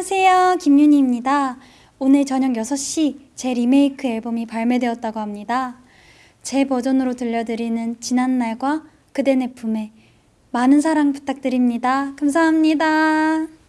안녕하세요. 김윤희입니다. 오늘 저녁 6시 제 리메이크 앨범이 발매되었다고 합니다. 제 버전으로 들려드리는 지난날과 그대 내 품에 많은 사랑 부탁드립니다. 감사합니다.